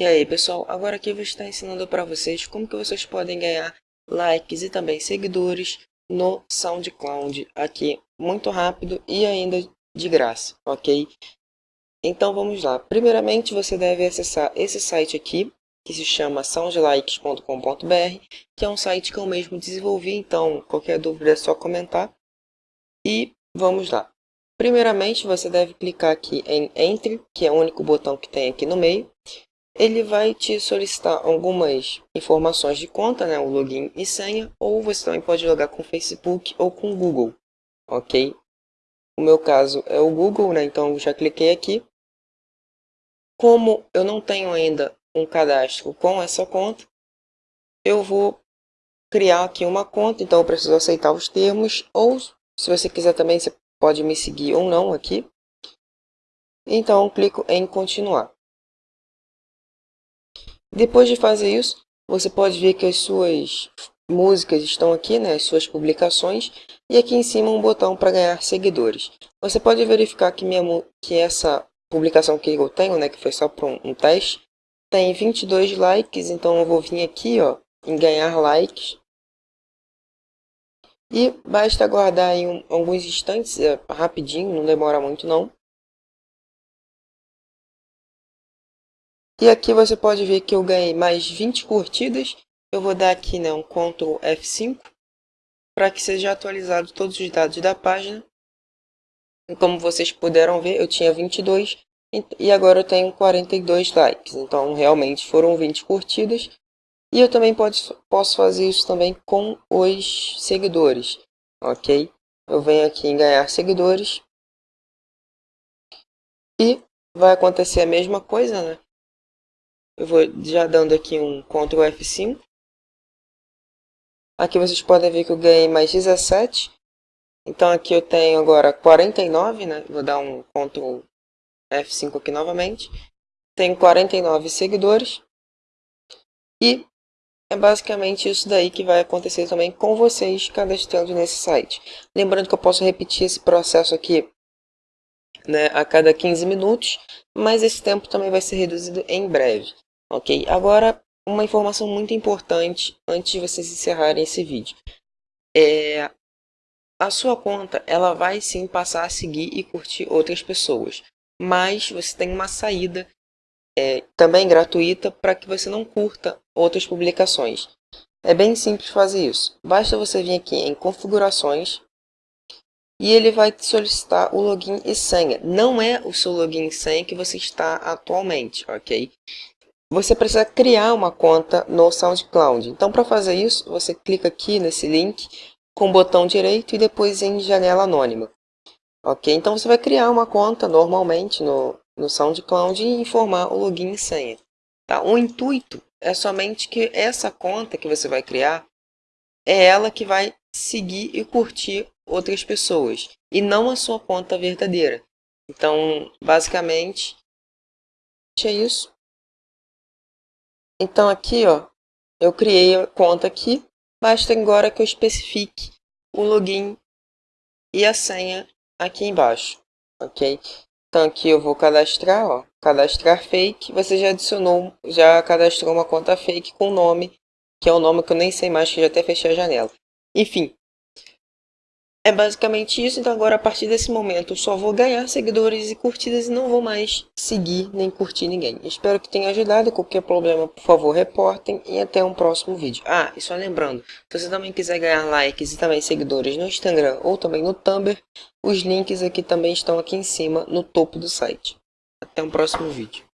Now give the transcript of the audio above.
E aí pessoal, agora aqui eu vou estar ensinando para vocês como que vocês podem ganhar likes e também seguidores no SoundCloud aqui muito rápido e ainda de graça, ok? Então vamos lá, primeiramente você deve acessar esse site aqui que se chama soundlikes.com.br que é um site que eu mesmo desenvolvi, então qualquer dúvida é só comentar e vamos lá. Primeiramente você deve clicar aqui em Entre, que é o único botão que tem aqui no meio ele vai te solicitar algumas informações de conta, né, o login e senha, ou você também pode logar com Facebook ou com Google, ok? O meu caso é o Google, né, então eu já cliquei aqui. Como eu não tenho ainda um cadastro com essa conta, eu vou criar aqui uma conta, então eu preciso aceitar os termos, ou se você quiser também, você pode me seguir ou não aqui. Então, clico em continuar. Depois de fazer isso, você pode ver que as suas músicas estão aqui, né, as suas publicações, e aqui em cima um botão para ganhar seguidores. Você pode verificar que, minha, que essa publicação que eu tenho, né, que foi só para um, um teste, tem 22 likes, então eu vou vir aqui ó, em ganhar likes. E basta aguardar aí um, alguns instantes, é, rapidinho, não demora muito não. E aqui você pode ver que eu ganhei mais 20 curtidas. Eu vou dar aqui né, um Ctrl F5 para que seja atualizado todos os dados da página. E como vocês puderam ver, eu tinha 22 e agora eu tenho 42 likes. Então realmente foram 20 curtidas. E eu também pode, posso fazer isso também com os seguidores, ok? Eu venho aqui em ganhar seguidores. E vai acontecer a mesma coisa, né? Eu vou já dando aqui um Ctrl F5. Aqui vocês podem ver que eu ganhei mais 17. Então aqui eu tenho agora 49, né? Vou dar um Ctrl F5 aqui novamente. Tenho 49 seguidores. E é basicamente isso daí que vai acontecer também com vocês cadastrando nesse site. Lembrando que eu posso repetir esse processo aqui né, a cada 15 minutos, mas esse tempo também vai ser reduzido em breve. Ok, agora uma informação muito importante antes de vocês encerrarem esse vídeo. É, a sua conta ela vai sim passar a seguir e curtir outras pessoas, mas você tem uma saída é, também gratuita para que você não curta outras publicações. É bem simples fazer isso. Basta você vir aqui em configurações e ele vai te solicitar o login e senha. Não é o seu login e senha que você está atualmente, ok? Você precisa criar uma conta no SoundCloud. Então, para fazer isso, você clica aqui nesse link com o botão direito e depois em janela anônima. Ok? Então, você vai criar uma conta normalmente no, no SoundCloud e informar o login e senha. Tá? O intuito é somente que essa conta que você vai criar é ela que vai seguir e curtir outras pessoas e não a sua conta verdadeira. Então, basicamente, é isso. Então aqui, ó, eu criei a conta aqui, basta agora que eu especifique o login e a senha aqui embaixo, ok? Então aqui eu vou cadastrar, ó, cadastrar fake, você já adicionou, já cadastrou uma conta fake com nome, que é o nome que eu nem sei mais, que já até fechei a janela. Enfim, é basicamente isso, então agora a partir desse momento eu só vou ganhar seguidores e curtidas e não vou mais seguir nem curtir ninguém. Espero que tenha ajudado, qualquer problema por favor reportem e até um próximo vídeo. Ah, e só lembrando, se você também quiser ganhar likes e também seguidores no Instagram ou também no Tumblr, os links aqui também estão aqui em cima no topo do site. Até um próximo vídeo.